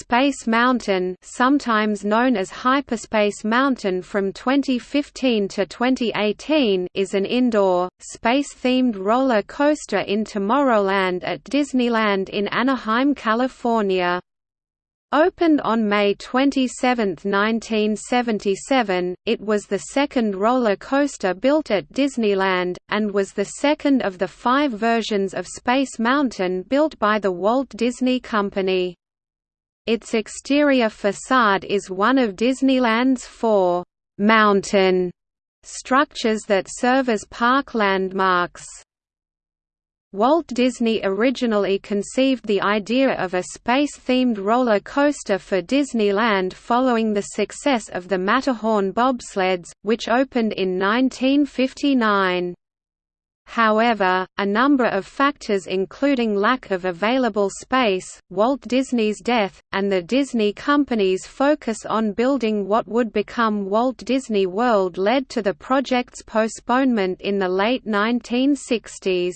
Space Mountain sometimes known as Hyperspace Mountain from 2015 to 2018 is an indoor, space-themed roller coaster in Tomorrowland at Disneyland in Anaheim, California. Opened on May 27, 1977, it was the second roller coaster built at Disneyland, and was the second of the five versions of Space Mountain built by the Walt Disney Company. Its exterior facade is one of Disneyland's four «mountain» structures that serve as park landmarks. Walt Disney originally conceived the idea of a space-themed roller coaster for Disneyland following the success of the Matterhorn bobsleds, which opened in 1959. However, a number of factors including lack of available space, Walt Disney's death, and the Disney Company's focus on building what would become Walt Disney World led to the project's postponement in the late 1960s.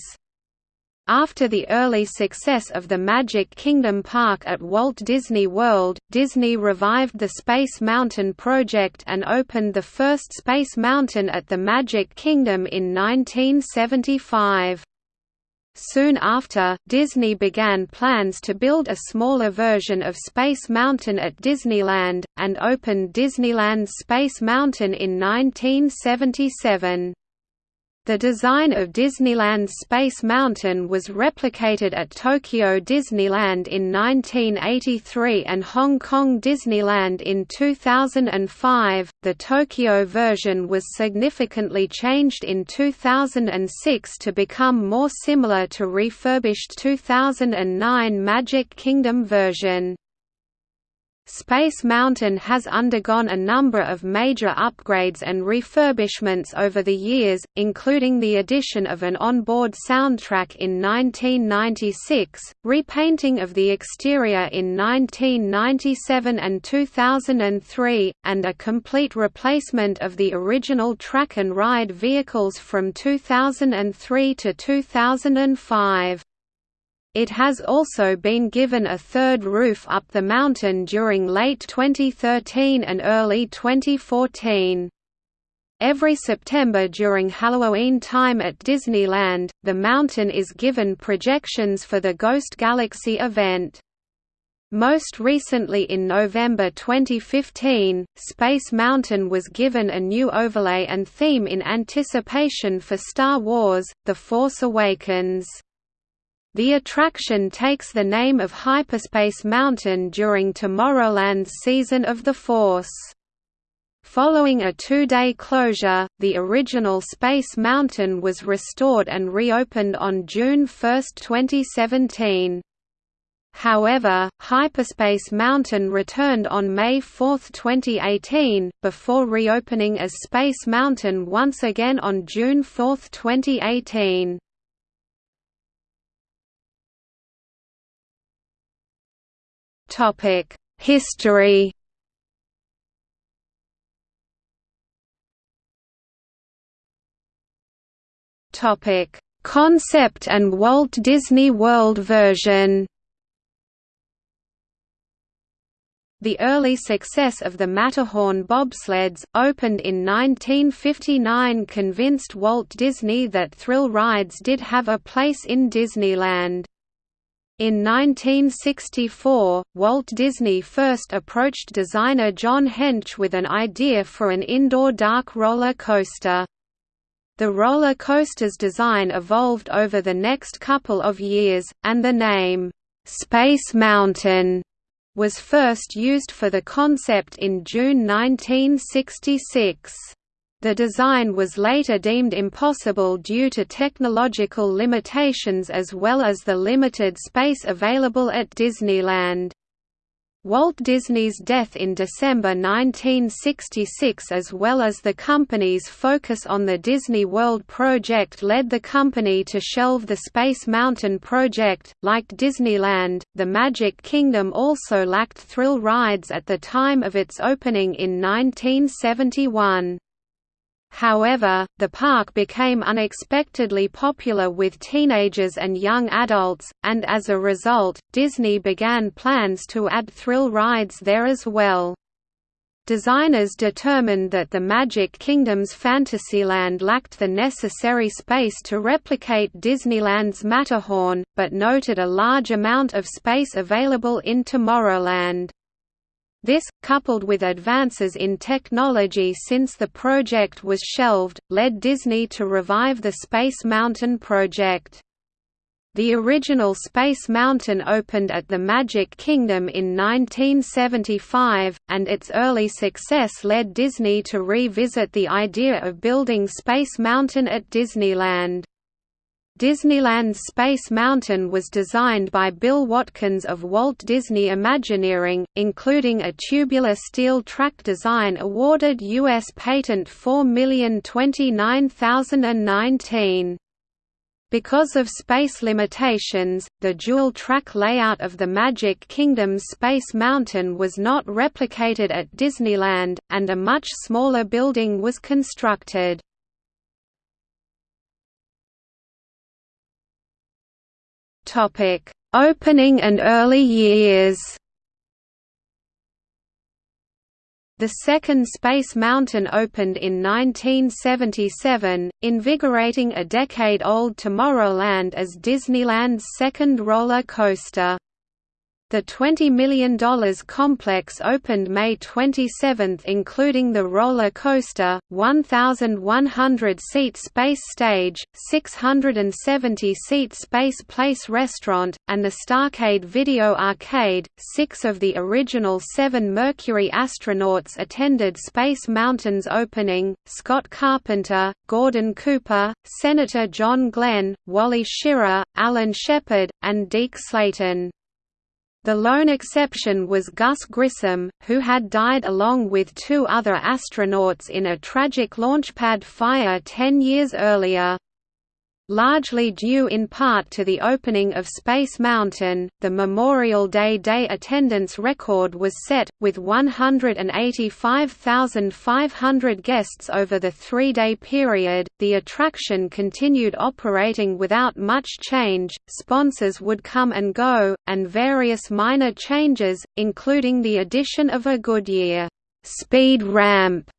After the early success of the Magic Kingdom Park at Walt Disney World, Disney revived the Space Mountain project and opened the first Space Mountain at the Magic Kingdom in 1975. Soon after, Disney began plans to build a smaller version of Space Mountain at Disneyland, and opened Disneyland Space Mountain in 1977. The design of Disneyland's Space Mountain was replicated at Tokyo Disneyland in 1983 and Hong Kong Disneyland in 2005. The Tokyo version was significantly changed in 2006 to become more similar to refurbished 2009 Magic Kingdom version. Space Mountain has undergone a number of major upgrades and refurbishments over the years, including the addition of an onboard soundtrack in 1996, repainting of the exterior in 1997 and 2003, and a complete replacement of the original track and ride vehicles from 2003 to 2005. It has also been given a third roof up the mountain during late 2013 and early 2014. Every September during Halloween time at Disneyland, the mountain is given projections for the Ghost Galaxy event. Most recently in November 2015, Space Mountain was given a new overlay and theme in anticipation for Star Wars – The Force Awakens. The attraction takes the name of Hyperspace Mountain during Tomorrowland's Season of the Force. Following a two-day closure, the original Space Mountain was restored and reopened on June 1, 2017. However, Hyperspace Mountain returned on May 4, 2018, before reopening as Space Mountain once again on June 4, 2018. Topic: History. Topic: Concept and Walt Disney World version. The early success of the Matterhorn bobsleds, opened in 1959 convinced Walt Disney that thrill rides did have a place in Disneyland. In 1964, Walt Disney first approached designer John Hench with an idea for an indoor dark roller coaster. The roller coaster's design evolved over the next couple of years, and the name, "'Space Mountain' was first used for the concept in June 1966. The design was later deemed impossible due to technological limitations as well as the limited space available at Disneyland. Walt Disney's death in December 1966 as well as the company's focus on the Disney World project led the company to shelve the Space Mountain project. Like Disneyland, the Magic Kingdom also lacked thrill rides at the time of its opening in 1971. However, the park became unexpectedly popular with teenagers and young adults, and as a result, Disney began plans to add thrill rides there as well. Designers determined that the Magic Kingdom's Fantasyland lacked the necessary space to replicate Disneyland's Matterhorn, but noted a large amount of space available in Tomorrowland. This, coupled with advances in technology since the project was shelved, led Disney to revive the Space Mountain project. The original Space Mountain opened at the Magic Kingdom in 1975, and its early success led Disney to revisit the idea of building Space Mountain at Disneyland. Disneyland's Space Mountain was designed by Bill Watkins of Walt Disney Imagineering, including a tubular steel track design awarded U.S. Patent 4029019. Because of space limitations, the dual-track layout of the Magic Kingdom's Space Mountain was not replicated at Disneyland, and a much smaller building was constructed. Opening and early years The second Space Mountain opened in 1977, invigorating a decade-old Tomorrowland as Disneyland's second roller coaster. The $20 million complex opened May 27 including the roller coaster, 1,100-seat space stage, 670-seat Space Place restaurant, and the Starcade Video Arcade. Six of the original seven Mercury astronauts attended Space Mountain's opening, Scott Carpenter, Gordon Cooper, Senator John Glenn, Wally Schirra, Alan Shepard, and Deke Slayton. The lone exception was Gus Grissom, who had died along with two other astronauts in a tragic launchpad fire ten years earlier. Largely due in part to the opening of Space Mountain, the Memorial Day day attendance record was set, with 185,500 guests over the three day period. The attraction continued operating without much change, sponsors would come and go, and various minor changes, including the addition of a Goodyear speed ramp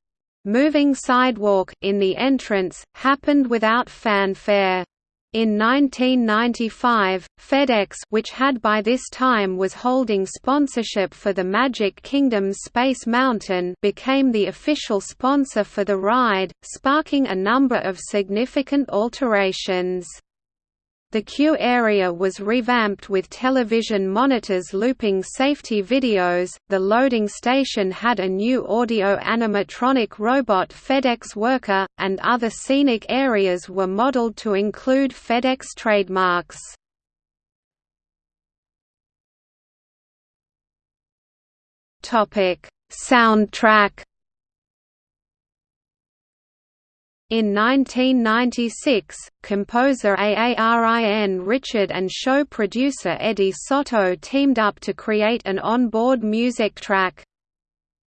Moving sidewalk in the entrance, happened without fanfare. In 1995, FedEx which had by this time was holding sponsorship for the Magic Kingdom's Space Mountain became the official sponsor for the ride, sparking a number of significant alterations. The queue area was revamped with television monitors looping safety videos, the loading station had a new audio animatronic robot FedEx worker, and other scenic areas were modeled to include FedEx trademarks. Soundtrack In 1996, composer Aarin Richard and show producer Eddie Soto teamed up to create an onboard music track.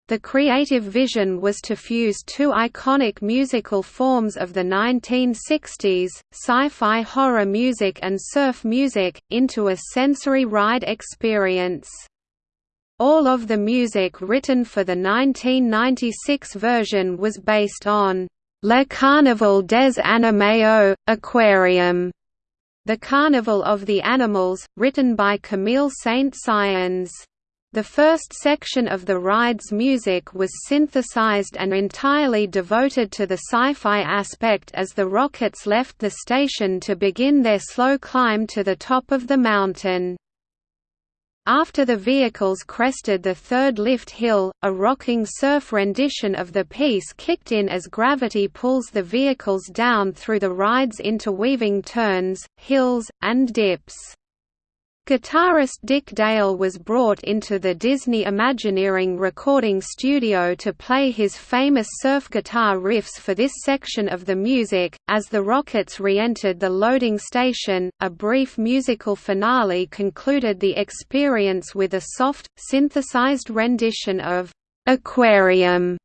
The creative vision was to fuse two iconic musical forms of the 1960s, sci-fi horror music and surf music, into a sensory ride experience. All of the music written for the 1996 version was based on Le Carnaval des Animaux, Aquarium, The Carnival of the Animals, written by Camille Saint-Saëns. The first section of the ride's music was synthesized and entirely devoted to the sci-fi aspect as the rockets left the station to begin their slow climb to the top of the mountain. After the vehicles crested the third lift hill, a rocking surf rendition of the piece kicked in as gravity pulls the vehicles down through the ride's interweaving turns, hills, and dips. Guitarist Dick Dale was brought into the Disney Imagineering recording studio to play his famous surf guitar riffs for this section of the music. As the rockets re entered the loading station, a brief musical finale concluded the experience with a soft, synthesized rendition of Aquarium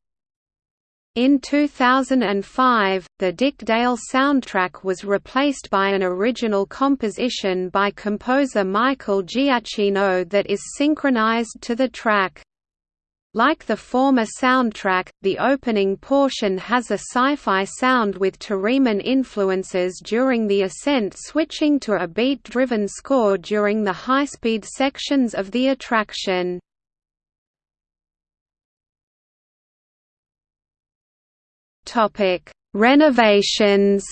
In 2005, the Dick Dale soundtrack was replaced by an original composition by composer Michael Giacchino that is synchronized to the track. Like the former soundtrack, the opening portion has a sci-fi sound with Theremin influences during the ascent switching to a beat-driven score during the high-speed sections of the attraction. Renovations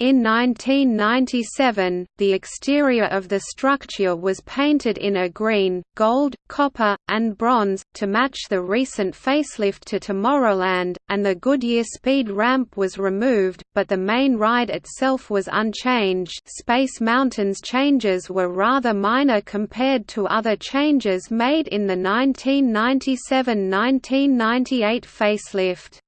In 1997, the exterior of the structure was painted in a green, gold, copper, and bronze, to match the recent facelift to Tomorrowland, and the Goodyear speed ramp was removed, but the main ride itself was unchanged Space Mountain's changes were rather minor compared to other changes made in the 1997–1998 facelift.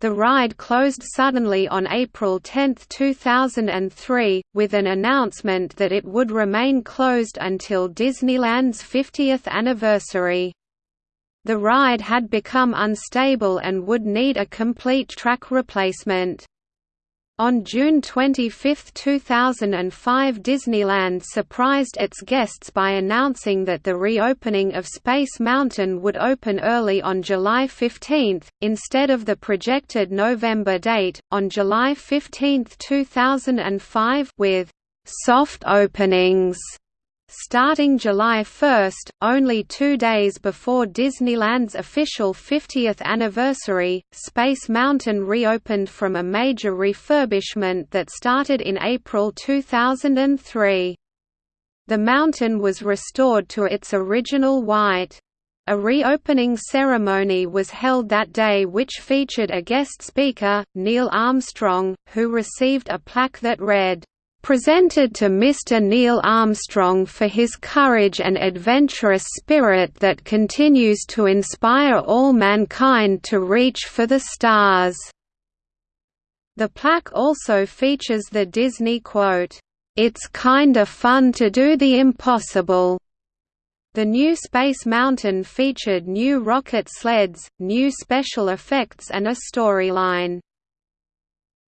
The ride closed suddenly on April 10, 2003, with an announcement that it would remain closed until Disneyland's 50th anniversary. The ride had become unstable and would need a complete track replacement. On June 25, 2005 Disneyland surprised its guests by announcing that the reopening of Space Mountain would open early on July 15, instead of the projected November date, on July 15, 2005 with «soft openings» Starting July 1, only two days before Disneyland's official 50th anniversary, Space Mountain reopened from a major refurbishment that started in April 2003. The mountain was restored to its original white. A reopening ceremony was held that day which featured a guest speaker, Neil Armstrong, who received a plaque that read, presented to Mr. Neil Armstrong for his courage and adventurous spirit that continues to inspire all mankind to reach for the stars." The plaque also features the Disney quote, "'It's kinda fun to do the impossible'". The new Space Mountain featured new rocket sleds, new special effects and a storyline.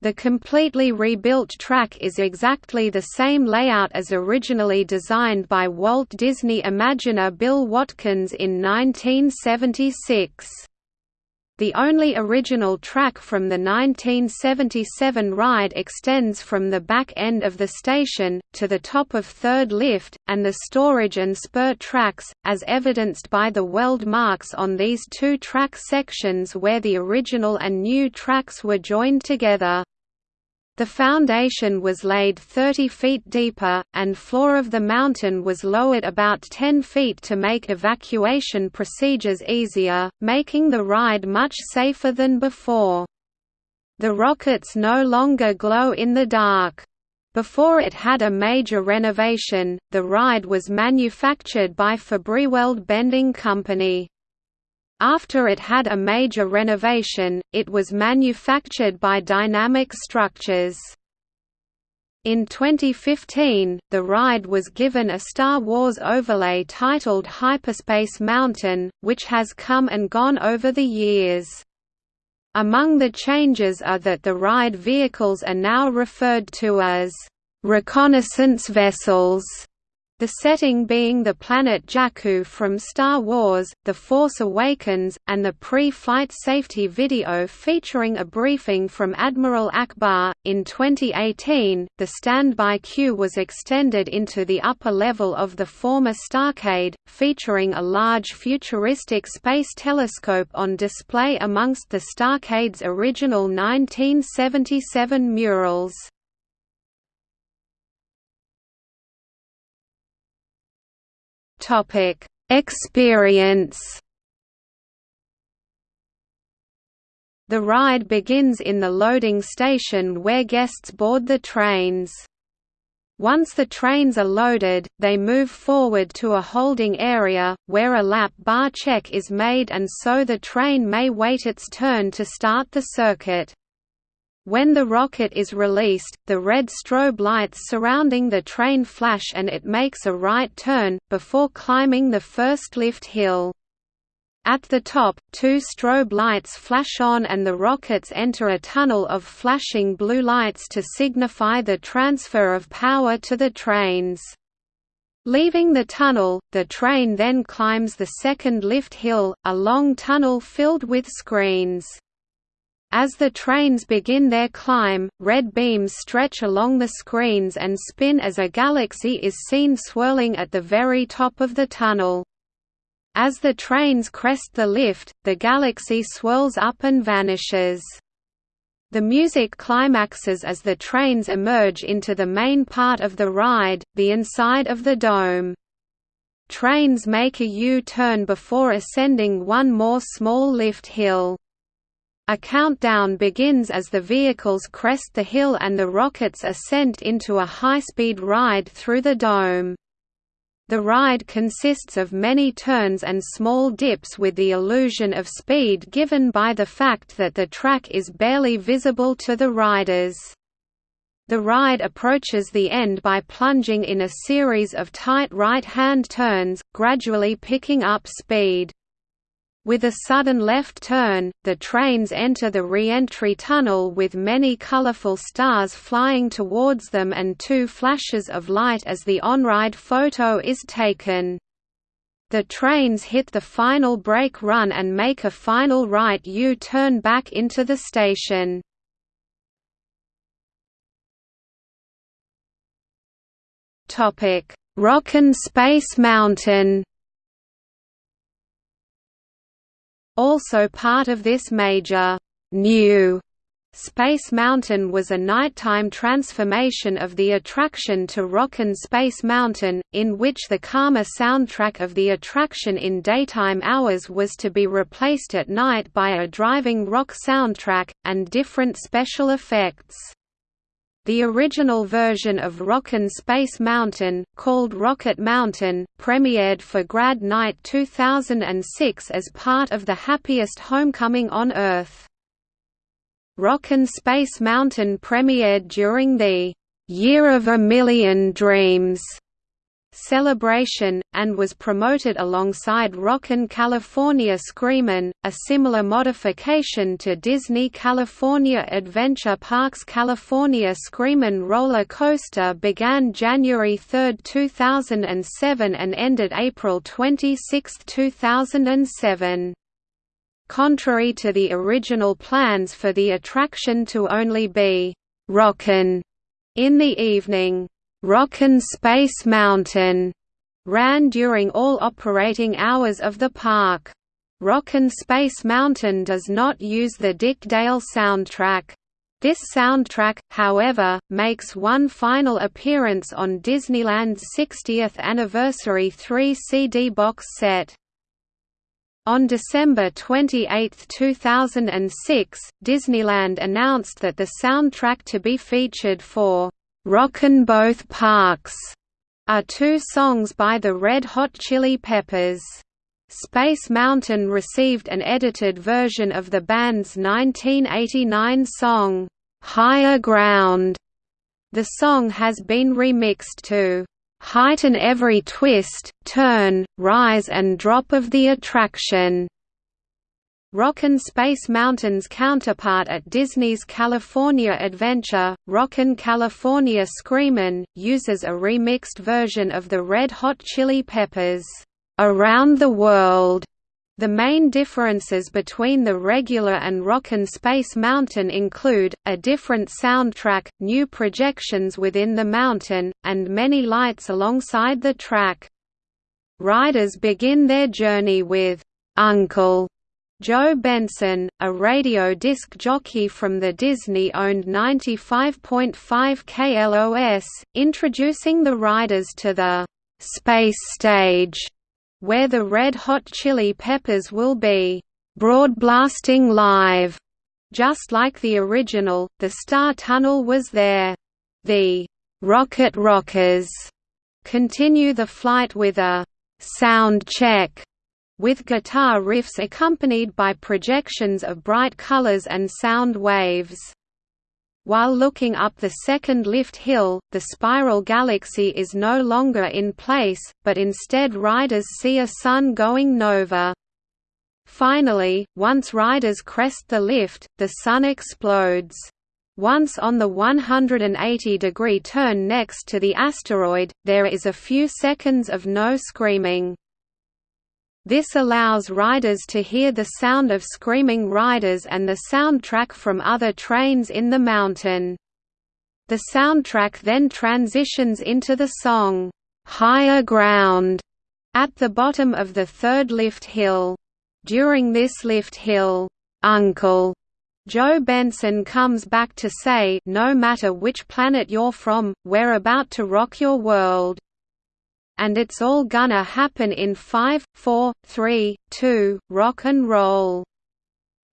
The completely rebuilt track is exactly the same layout as originally designed by Walt Disney Imagineer Bill Watkins in 1976. The only original track from the 1977 ride extends from the back end of the station, to the top of third lift, and the storage and spur tracks, as evidenced by the weld marks on these two track sections where the original and new tracks were joined together. The foundation was laid 30 feet deeper, and floor of the mountain was lowered about 10 feet to make evacuation procedures easier, making the ride much safer than before. The rockets no longer glow in the dark. Before it had a major renovation, the ride was manufactured by Fabri-Weld Bending Company. After it had a major renovation, it was manufactured by Dynamic Structures. In 2015, the ride was given a Star Wars overlay titled Hyperspace Mountain, which has come and gone over the years. Among the changes are that the ride vehicles are now referred to as reconnaissance vessels the setting being the planet Jakku from Star Wars, The Force Awakens, and the pre-flight safety video featuring a briefing from Admiral Ackbar. In 2018, the standby queue was extended into the upper level of the former Starcade, featuring a large futuristic space telescope on display amongst the Starcade's original 1977 murals. Topic: Experience. The ride begins in the loading station where guests board the trains. Once the trains are loaded, they move forward to a holding area, where a lap bar check is made and so the train may wait its turn to start the circuit. When the rocket is released, the red strobe lights surrounding the train flash and it makes a right turn, before climbing the first lift hill. At the top, two strobe lights flash on and the rockets enter a tunnel of flashing blue lights to signify the transfer of power to the trains. Leaving the tunnel, the train then climbs the second lift hill, a long tunnel filled with screens. As the trains begin their climb, red beams stretch along the screens and spin as a galaxy is seen swirling at the very top of the tunnel. As the trains crest the lift, the galaxy swirls up and vanishes. The music climaxes as the trains emerge into the main part of the ride, the inside of the dome. Trains make a U-turn before ascending one more small lift hill. A countdown begins as the vehicles crest the hill and the rockets are sent into a high-speed ride through the dome. The ride consists of many turns and small dips with the illusion of speed given by the fact that the track is barely visible to the riders. The ride approaches the end by plunging in a series of tight right-hand turns, gradually picking up speed. With a sudden left turn, the trains enter the re-entry tunnel with many colorful stars flying towards them and two flashes of light as the on-ride photo is taken. The trains hit the final brake run and make a final right U-turn back into the station. Rockin' Space Mountain Also part of this major, new Space Mountain was a nighttime transformation of the attraction to Rockin' Space Mountain, in which the calmer soundtrack of the attraction in daytime hours was to be replaced at night by a driving rock soundtrack, and different special effects. The original version of Rockin' Space Mountain, called Rocket Mountain, premiered for Grad Night 2006 as part of the Happiest Homecoming on Earth. Rockin' Space Mountain premiered during the Year of a Million Dreams celebration, and was promoted alongside Rockin' California Screamin', a similar modification to Disney California Adventure Park's California Screamin' roller coaster began January 3, 2007 and ended April 26, 2007. Contrary to the original plans for the attraction to only be «rockin' in the evening, Rockin' Space Mountain ran during all operating hours of the park. Rockin' Space Mountain does not use the Dick Dale soundtrack. This soundtrack, however, makes one final appearance on Disneyland's 60th anniversary 3-CD box set. On December 28, 2006, Disneyland announced that the soundtrack to be featured for "'Rockin' Both Parks' are two songs by the Red Hot Chili Peppers. Space Mountain received an edited version of the band's 1989 song, "'Higher Ground'". The song has been remixed to "'heighten every twist, turn, rise and drop of the attraction' Rockin' Space Mountain's counterpart at Disney's California Adventure, Rockin' California Screamin', uses a remixed version of the Red Hot Chili Peppers' "'Around the World' The main differences between the regular and Rockin' Space Mountain include, a different soundtrack, new projections within the mountain, and many lights alongside the track. Riders begin their journey with, "'Uncle' Joe Benson, a radio disc jockey from the Disney-owned 95.5 KLOS, introducing the riders to the «Space Stage», where the Red Hot Chili Peppers will be «broadblasting live». Just like the original, the Star Tunnel was there. The «Rocket Rockers» continue the flight with a «sound check» with guitar riffs accompanied by projections of bright colors and sound waves. While looking up the second lift hill, the spiral galaxy is no longer in place, but instead riders see a sun going nova. Finally, once riders crest the lift, the sun explodes. Once on the 180-degree turn next to the asteroid, there is a few seconds of no screaming. This allows riders to hear the sound of screaming riders and the soundtrack from other trains in the mountain. The soundtrack then transitions into the song, "'Higher Ground' at the bottom of the third lift hill. During this lift hill, "'Uncle' Joe Benson comes back to say no matter which planet you're from, we're about to rock your world. And it's all gonna happen in 5, 4, 3, 2, rock and roll.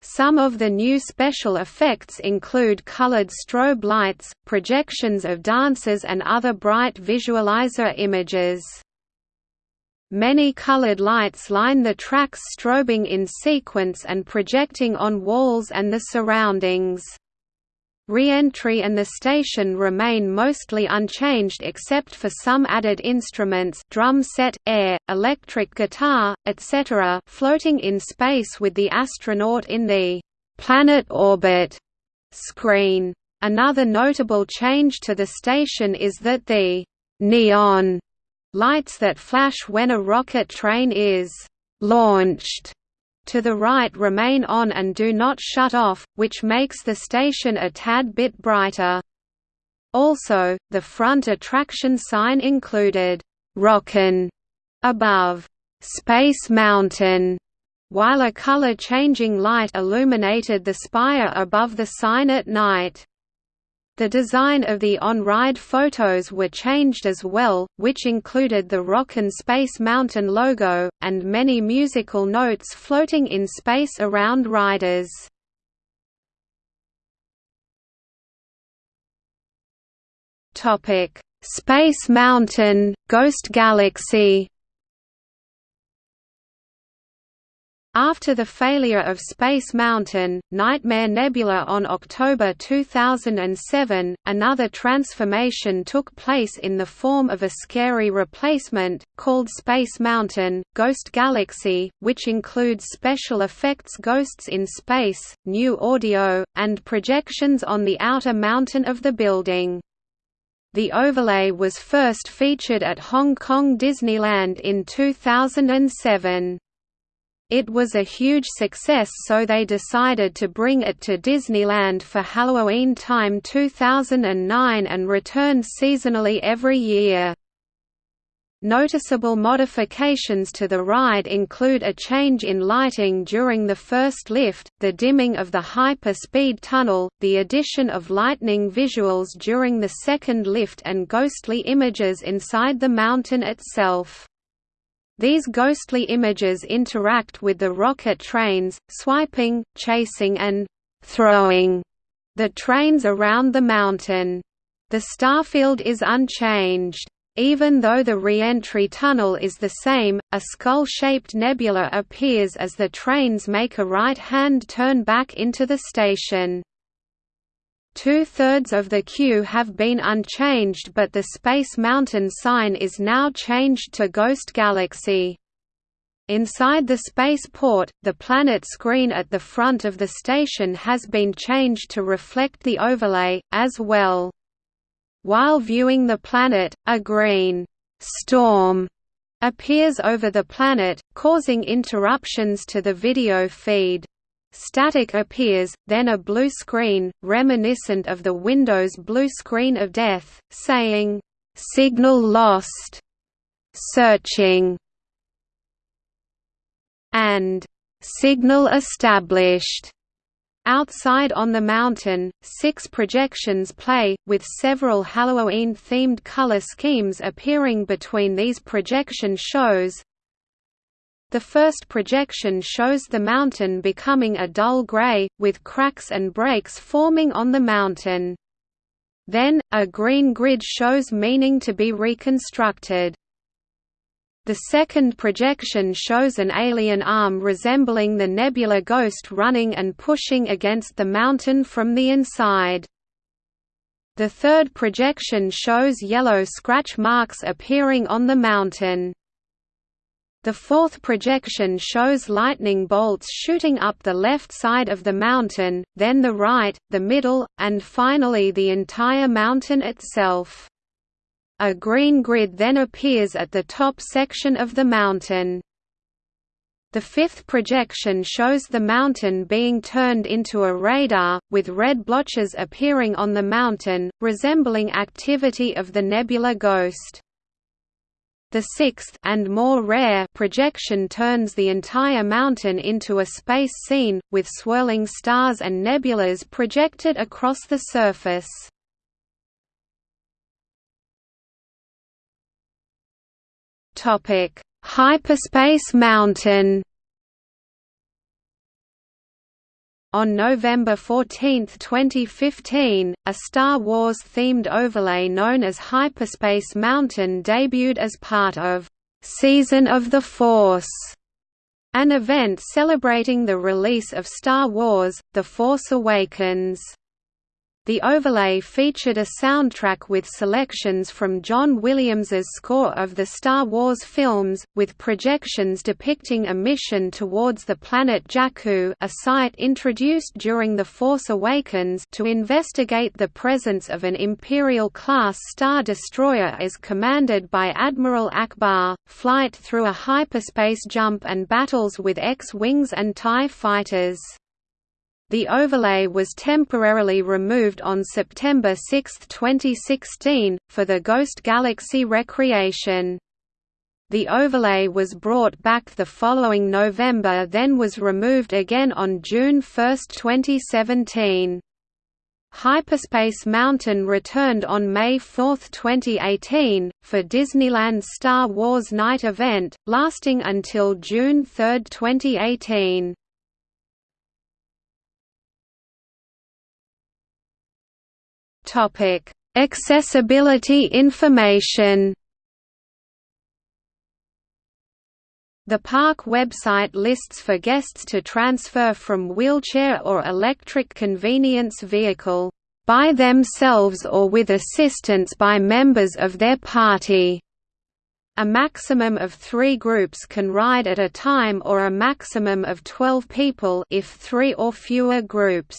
Some of the new special effects include colored strobe lights, projections of dancers and other bright visualizer images. Many colored lights line the tracks strobing in sequence and projecting on walls and the surroundings. Re-entry and the station remain mostly unchanged except for some added instruments drum set, air, electric guitar, etc. floating in space with the astronaut in the «planet orbit» screen. Another notable change to the station is that the «neon» Lights that flash when a rocket train is «launched» to the right remain on and do not shut off, which makes the station a tad bit brighter. Also, the front attraction sign included «Rockin' above «Space Mountain», while a color-changing light illuminated the spire above the sign at night. The design of the on-ride photos were changed as well, which included the Rockin' Space Mountain logo, and many musical notes floating in space around riders. Space Mountain, Ghost Galaxy After the failure of Space Mountain, Nightmare Nebula on October 2007, another transformation took place in the form of a scary replacement, called Space Mountain, Ghost Galaxy, which includes special effects ghosts in space, new audio, and projections on the outer mountain of the building. The overlay was first featured at Hong Kong Disneyland in 2007. It was a huge success so they decided to bring it to Disneyland for Halloween time 2009 and return seasonally every year. Noticeable modifications to the ride include a change in lighting during the first lift, the dimming of the hyper-speed tunnel, the addition of lightning visuals during the second lift and ghostly images inside the mountain itself. These ghostly images interact with the rocket trains, swiping, chasing and «throwing» the trains around the mountain. The starfield is unchanged. Even though the re-entry tunnel is the same, a skull-shaped nebula appears as the trains make a right-hand turn back into the station. Two-thirds of the queue have been unchanged but the Space Mountain sign is now changed to Ghost Galaxy. Inside the spaceport, the planet screen at the front of the station has been changed to reflect the overlay, as well. While viewing the planet, a green «storm» appears over the planet, causing interruptions to the video feed. Static appears, then a blue screen, reminiscent of the Windows blue screen of death, saying, "'Signal lost' searching. And "'Signal established' Outside on the mountain, six projections play, with several Halloween-themed color schemes appearing between these projection shows, the first projection shows the mountain becoming a dull gray, with cracks and breaks forming on the mountain. Then, a green grid shows meaning to be reconstructed. The second projection shows an alien arm resembling the nebula ghost running and pushing against the mountain from the inside. The third projection shows yellow scratch marks appearing on the mountain. The fourth projection shows lightning bolts shooting up the left side of the mountain, then the right, the middle, and finally the entire mountain itself. A green grid then appears at the top section of the mountain. The fifth projection shows the mountain being turned into a radar, with red blotches appearing on the mountain, resembling activity of the nebula ghost. The sixth and more rare projection turns the entire mountain into a space scene, with swirling stars and nebulas projected across the surface. Hyperspace Mountain On November 14, 2015, a Star Wars-themed overlay known as Hyperspace Mountain debuted as part of «Season of the Force», an event celebrating the release of Star Wars – The Force Awakens. The overlay featured a soundtrack with selections from John Williams's score of the Star Wars films, with projections depicting a mission towards the planet Jakku a site introduced during The Force Awakens to investigate the presence of an Imperial-class Star Destroyer as commanded by Admiral Ackbar, flight through a hyperspace jump and battles with X-Wings and TIE fighters. The overlay was temporarily removed on September 6, 2016, for the Ghost Galaxy Recreation. The overlay was brought back the following November then was removed again on June 1, 2017. Hyperspace Mountain returned on May 4, 2018, for Disneyland's Star Wars Night event, lasting until June 3, 2018. Topic: Accessibility information. The park website lists for guests to transfer from wheelchair or electric convenience vehicle, by themselves or with assistance by members of their party. A maximum of three groups can ride at a time or a maximum of 12 people if three or fewer groups.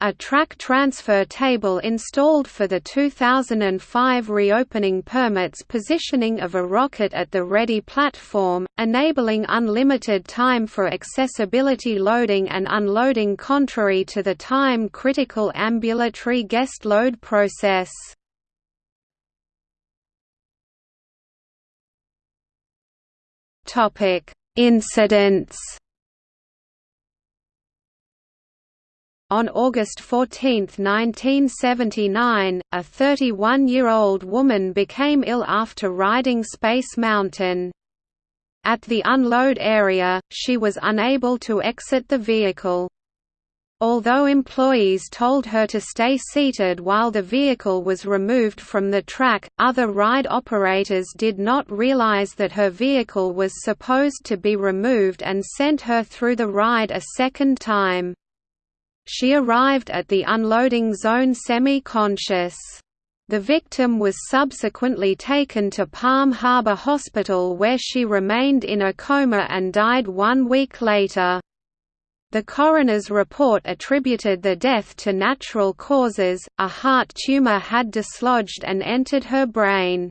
A track transfer table installed for the 2005 reopening permits positioning of a rocket at the ready platform, enabling unlimited time for accessibility loading and unloading contrary to the time-critical ambulatory guest load process. Incidents On August 14, 1979, a 31-year-old woman became ill after riding Space Mountain. At the unload area, she was unable to exit the vehicle. Although employees told her to stay seated while the vehicle was removed from the track, other ride operators did not realize that her vehicle was supposed to be removed and sent her through the ride a second time. She arrived at the unloading zone semi-conscious. The victim was subsequently taken to Palm Harbor Hospital where she remained in a coma and died one week later. The coroner's report attributed the death to natural causes, a heart tumor had dislodged and entered her brain.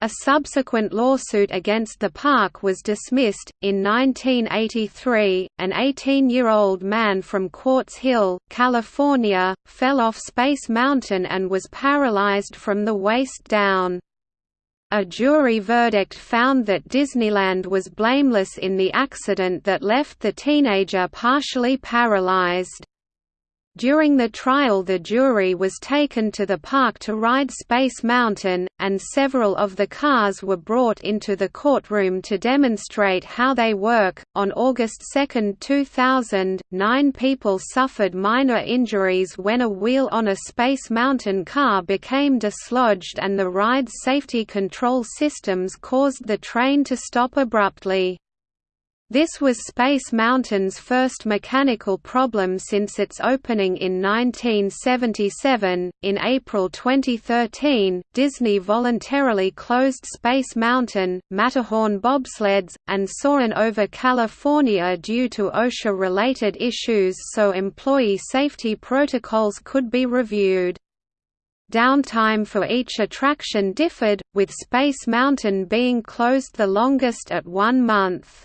A subsequent lawsuit against the park was dismissed. In 1983, an 18 year old man from Quartz Hill, California, fell off Space Mountain and was paralyzed from the waist down. A jury verdict found that Disneyland was blameless in the accident that left the teenager partially paralyzed. During the trial the jury was taken to the park to ride Space Mountain, and several of the cars were brought into the courtroom to demonstrate how they work. On August 2, 2000, nine people suffered minor injuries when a wheel on a Space Mountain car became dislodged and the ride's safety control systems caused the train to stop abruptly. This was Space Mountain's first mechanical problem since its opening in 1977. In April 2013, Disney voluntarily closed Space Mountain, Matterhorn bobsleds, and Soarin' over California due to OSHA related issues so employee safety protocols could be reviewed. Downtime for each attraction differed, with Space Mountain being closed the longest at one month.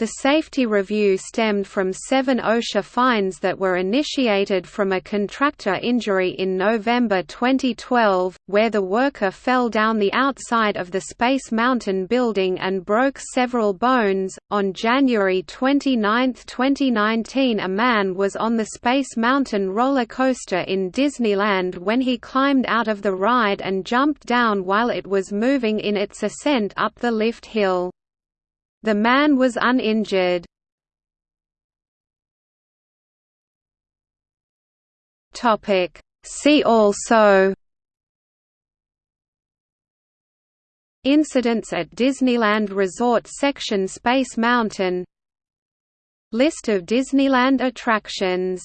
The safety review stemmed from seven OSHA fines that were initiated from a contractor injury in November 2012, where the worker fell down the outside of the Space Mountain building and broke several bones. On January 29, 2019, a man was on the Space Mountain roller coaster in Disneyland when he climbed out of the ride and jumped down while it was moving in its ascent up the lift hill. The man was uninjured. See also. Incidents at Disneyland Resort Section Space Mountain. List of Disneyland attractions